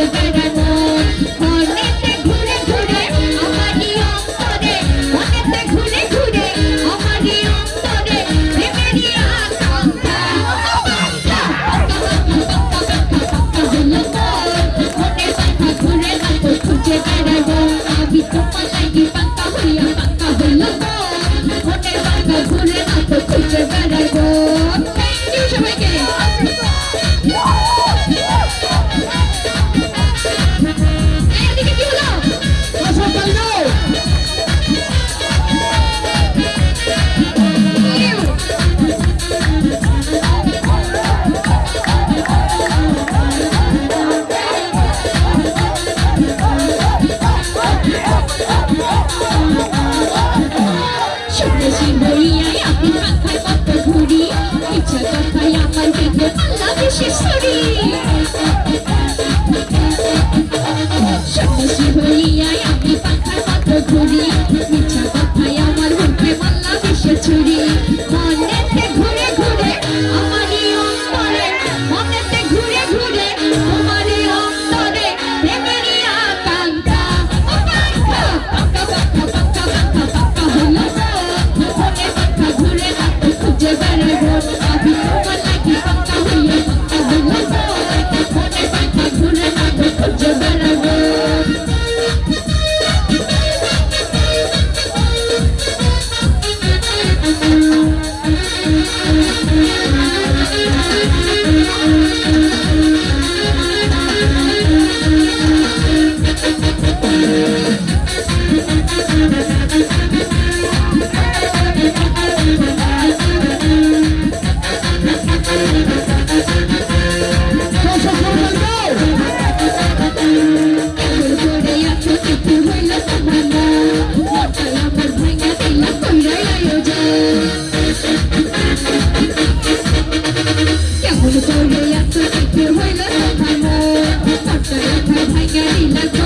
Sit in the she's Thank you.